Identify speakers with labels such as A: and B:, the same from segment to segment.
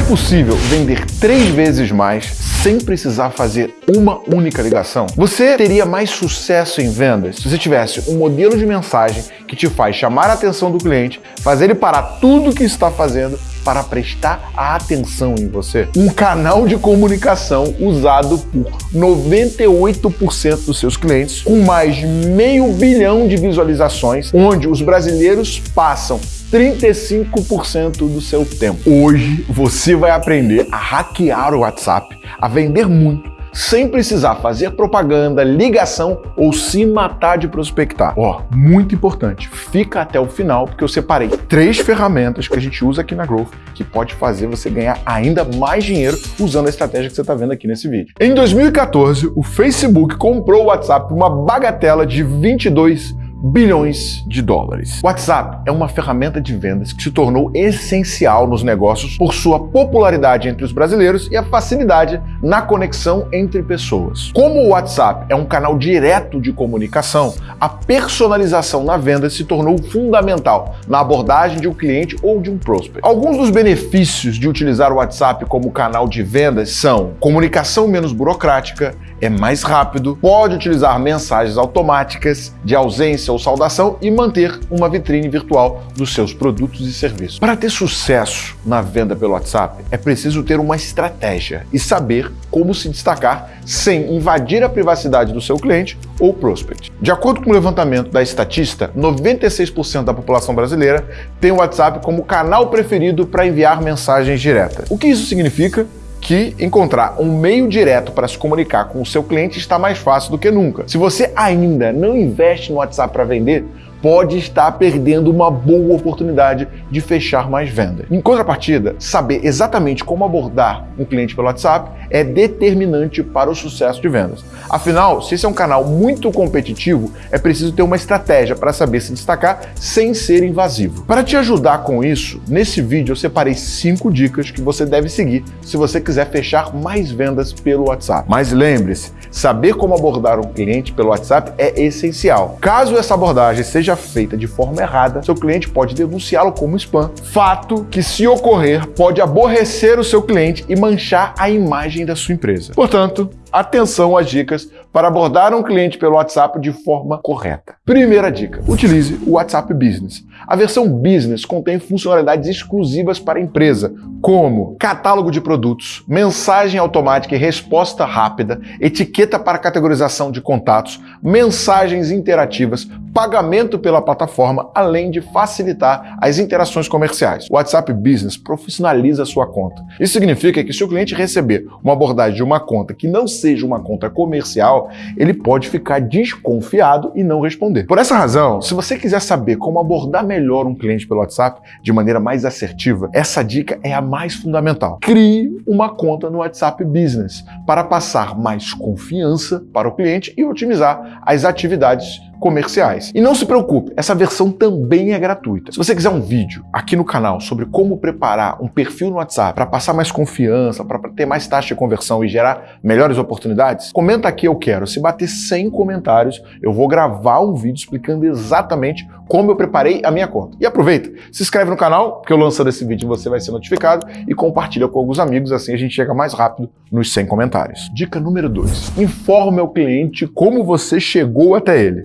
A: É possível vender três vezes mais sem precisar fazer uma única ligação? Você teria mais sucesso em vendas se você tivesse um modelo de mensagem que te faz chamar a atenção do cliente, fazer ele parar tudo o que está fazendo para prestar a atenção em você. Um canal de comunicação usado por 98% dos seus clientes, com mais meio bilhão de visualizações, onde os brasileiros passam 35% do seu tempo. Hoje você vai aprender a hackear o WhatsApp, a vender muito, sem precisar fazer propaganda, ligação ou se matar de prospectar. Ó, oh, muito importante, fica até o final porque eu separei três ferramentas que a gente usa aqui na Growth que pode fazer você ganhar ainda mais dinheiro usando a estratégia que você está vendo aqui nesse vídeo. Em 2014, o Facebook comprou o WhatsApp por uma bagatela de 22 bilhões de dólares. WhatsApp é uma ferramenta de vendas que se tornou essencial nos negócios por sua popularidade entre os brasileiros e a facilidade na conexão entre pessoas. Como o WhatsApp é um canal direto de comunicação, a personalização na venda se tornou fundamental na abordagem de um cliente ou de um prospect. Alguns dos benefícios de utilizar o WhatsApp como canal de vendas são comunicação menos burocrática, é mais rápido, pode utilizar mensagens automáticas de ausência ou saudação e manter uma vitrine virtual dos seus produtos e serviços. Para ter sucesso na venda pelo WhatsApp, é preciso ter uma estratégia e saber como se destacar sem invadir a privacidade do seu cliente ou prospect. De acordo com o levantamento da Estatista, 96% da população brasileira tem o WhatsApp como canal preferido para enviar mensagens diretas. O que isso significa? Que encontrar um meio direto para se comunicar com o seu cliente está mais fácil do que nunca. Se você ainda não investe no WhatsApp para vender, pode estar perdendo uma boa oportunidade de fechar mais vendas. Em contrapartida, saber exatamente como abordar um cliente pelo WhatsApp é determinante para o sucesso de vendas. Afinal, se esse é um canal muito competitivo, é preciso ter uma estratégia para saber se destacar sem ser invasivo. Para te ajudar com isso, nesse vídeo eu separei cinco dicas que você deve seguir se você quiser fechar mais vendas pelo WhatsApp. Mas lembre-se, saber como abordar um cliente pelo WhatsApp é essencial. Caso essa abordagem seja seja feita de forma errada, seu cliente pode denunciá-lo como spam. Fato que, se ocorrer, pode aborrecer o seu cliente e manchar a imagem da sua empresa. Portanto, atenção às dicas para abordar um cliente pelo WhatsApp de forma correta. Primeira dica, utilize o WhatsApp Business. A versão Business contém funcionalidades exclusivas para a empresa, como catálogo de produtos, mensagem automática e resposta rápida, etiqueta para categorização de contatos, mensagens interativas, pagamento pela plataforma, além de facilitar as interações comerciais. O WhatsApp Business profissionaliza a sua conta. Isso significa que se o cliente receber uma abordagem de uma conta que não seja uma conta comercial, ele pode ficar desconfiado e não responder. Por essa razão, se você quiser saber como abordar melhor um cliente pelo WhatsApp de maneira mais assertiva, essa dica é a mais fundamental. Crie uma conta no WhatsApp Business para passar mais confiança para o cliente e otimizar as atividades comerciais. E não se preocupe, essa versão também é gratuita. Se você quiser um vídeo aqui no canal sobre como preparar um perfil no WhatsApp para passar mais confiança, para ter mais taxa de conversão e gerar melhores oportunidades, comenta aqui eu quero. Se bater 100 comentários, eu vou gravar um vídeo explicando exatamente como eu preparei a minha conta. E aproveita, se inscreve no canal, porque eu lançando esse vídeo você vai ser notificado e compartilha com alguns amigos, assim a gente chega mais rápido nos 100 comentários. Dica número 2. Informe ao cliente como você chegou até ele.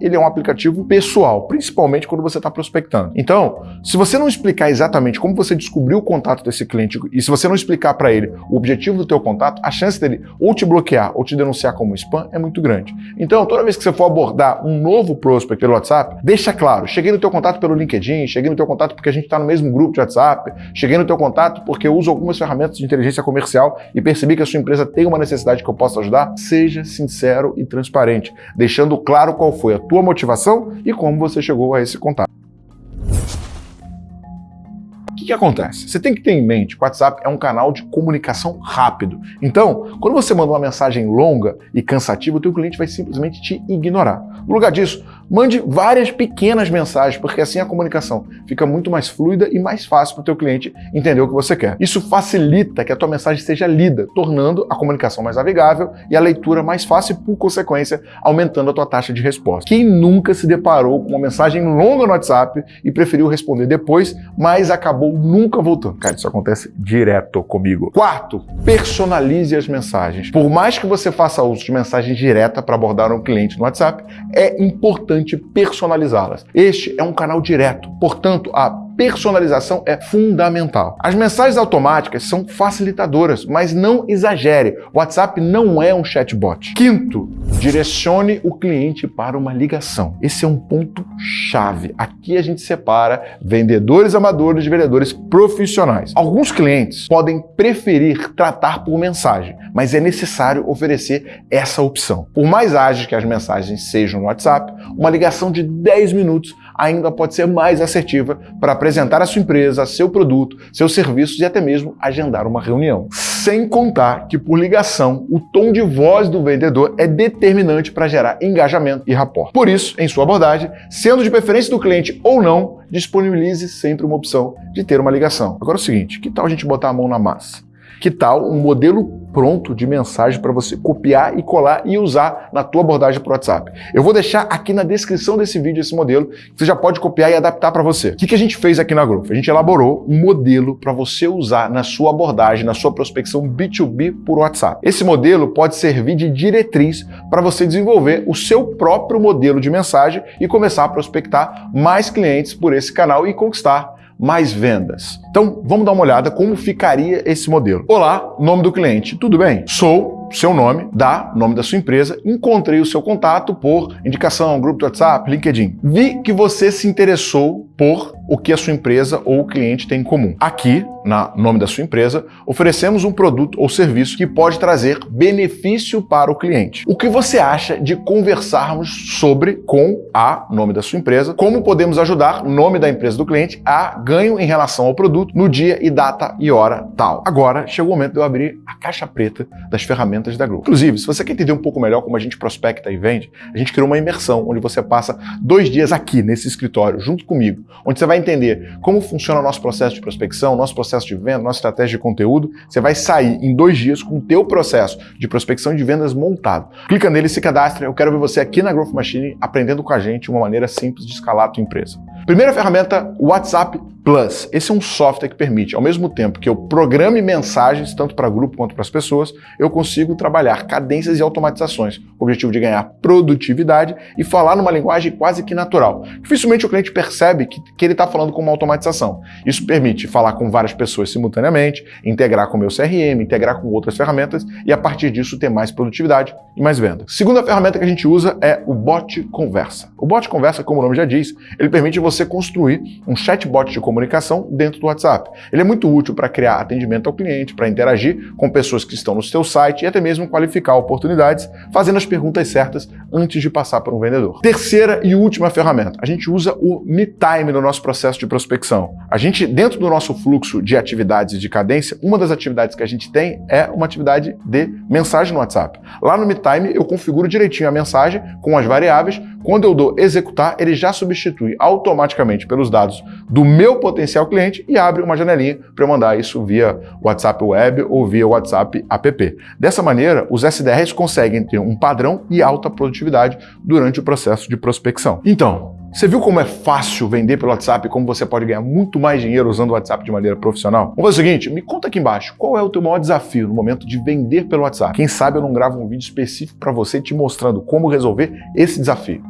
A: Ele é um aplicativo pessoal, principalmente quando você está prospectando. Então, se você não explicar exatamente como você descobriu o contato desse cliente e se você não explicar para ele o objetivo do teu contato, a chance dele ou te bloquear ou te denunciar como spam é muito grande. Então, toda vez que você for abordar um novo prospect pelo WhatsApp, deixa claro, cheguei no teu contato pelo LinkedIn, cheguei no teu contato porque a gente está no mesmo grupo de WhatsApp, cheguei no teu contato porque eu uso algumas ferramentas de inteligência comercial e percebi que a sua empresa tem uma necessidade que eu possa ajudar. Seja sincero e transparente, deixando claro qual foi a tua motivação e como você chegou a esse contato que acontece? Você tem que ter em mente que o WhatsApp é um canal de comunicação rápido. Então, quando você manda uma mensagem longa e cansativa, o teu cliente vai simplesmente te ignorar. No lugar disso, Mande várias pequenas mensagens, porque assim a comunicação fica muito mais fluida e mais fácil para o teu cliente entender o que você quer. Isso facilita que a tua mensagem seja lida, tornando a comunicação mais navegável e a leitura mais fácil e, por consequência, aumentando a tua taxa de resposta. Quem nunca se deparou com uma mensagem longa no WhatsApp e preferiu responder depois, mas acabou nunca voltando? Cara, isso acontece direto comigo. Quarto, personalize as mensagens. Por mais que você faça uso de mensagem direta para abordar um cliente no WhatsApp, é importante personalizá-las. Este é um canal direto, portanto, a personalização é fundamental. As mensagens automáticas são facilitadoras, mas não exagere. WhatsApp não é um chatbot. Quinto, direcione o cliente para uma ligação. Esse é um ponto chave. Aqui a gente separa vendedores amadores de vendedores profissionais. Alguns clientes podem preferir tratar por mensagem, mas é necessário oferecer essa opção. Por mais ágeis que as mensagens sejam no WhatsApp, uma ligação de 10 minutos ainda pode ser mais assertiva para apresentar a sua empresa, seu produto, seus serviços e até mesmo agendar uma reunião. Sem contar que, por ligação, o tom de voz do vendedor é determinante para gerar engajamento e rapport. Por isso, em sua abordagem, sendo de preferência do cliente ou não, disponibilize sempre uma opção de ter uma ligação. Agora é o seguinte, que tal a gente botar a mão na massa? Que tal um modelo pronto de mensagem para você copiar e colar e usar na tua abordagem para o WhatsApp? Eu vou deixar aqui na descrição desse vídeo esse modelo, você já pode copiar e adaptar para você. O que, que a gente fez aqui na Growth? A gente elaborou um modelo para você usar na sua abordagem, na sua prospecção B2B por WhatsApp. Esse modelo pode servir de diretriz para você desenvolver o seu próprio modelo de mensagem e começar a prospectar mais clientes por esse canal e conquistar mais vendas. Então, vamos dar uma olhada como ficaria esse modelo. Olá, nome do cliente, tudo bem? Sou seu nome, dá nome da sua empresa, encontrei o seu contato por indicação, grupo de WhatsApp, LinkedIn. Vi que você se interessou por o que a sua empresa ou o cliente tem em comum. Aqui, na nome da sua empresa, oferecemos um produto ou serviço que pode trazer benefício para o cliente. O que você acha de conversarmos sobre com a nome da sua empresa, como podemos ajudar nome da empresa do cliente a ganho em relação ao produto no dia e data e hora tal. Agora chegou o momento de eu abrir a caixa preta das ferramentas da Grow. Inclusive, se você quer entender um pouco melhor como a gente prospecta e vende, a gente criou uma imersão onde você passa dois dias aqui nesse escritório junto comigo, onde você vai entender como funciona o nosso processo de prospecção, nosso processo de venda, nossa estratégia de conteúdo. Você vai sair em dois dias com o teu processo de prospecção e de vendas montado. Clica nele, se cadastra. Eu quero ver você aqui na Growth Machine aprendendo com a gente uma maneira simples de escalar a tua empresa. Primeira ferramenta, WhatsApp Plus. Esse é um software que permite, ao mesmo tempo que eu programe mensagens, tanto para grupo quanto para as pessoas, eu consigo trabalhar cadências e automatizações, com o objetivo de ganhar produtividade e falar numa linguagem quase que natural. Dificilmente o cliente percebe que, que ele está falando com uma automatização. Isso permite falar com várias pessoas simultaneamente, integrar com o meu CRM, integrar com outras ferramentas e, a partir disso, ter mais produtividade e mais venda. Segunda ferramenta que a gente usa é o Bot Conversa. O Bot Conversa, como o nome já diz, ele permite você construir um chatbot de comunicação comunicação dentro do WhatsApp. Ele é muito útil para criar atendimento ao cliente, para interagir com pessoas que estão no seu site e até mesmo qualificar oportunidades, fazendo as perguntas certas antes de passar para um vendedor. Terceira e última ferramenta, a gente usa o MeTime no nosso processo de prospecção. A gente, dentro do nosso fluxo de atividades de cadência, uma das atividades que a gente tem é uma atividade de mensagem no WhatsApp. Lá no MeTime eu configuro direitinho a mensagem com as variáveis. Quando eu dou executar, ele já substitui automaticamente pelos dados do meu potencial cliente e abre uma janelinha para eu mandar isso via WhatsApp Web ou via WhatsApp App. Dessa maneira, os SDRs conseguem ter um padrão e alta produtividade durante o processo de prospecção. Então, você viu como é fácil vender pelo WhatsApp e como você pode ganhar muito mais dinheiro usando o WhatsApp de maneira profissional? Vamos fazer o seguinte, me conta aqui embaixo, qual é o teu maior desafio no momento de vender pelo WhatsApp? Quem sabe eu não gravo um vídeo específico para você te mostrando como resolver esse desafio.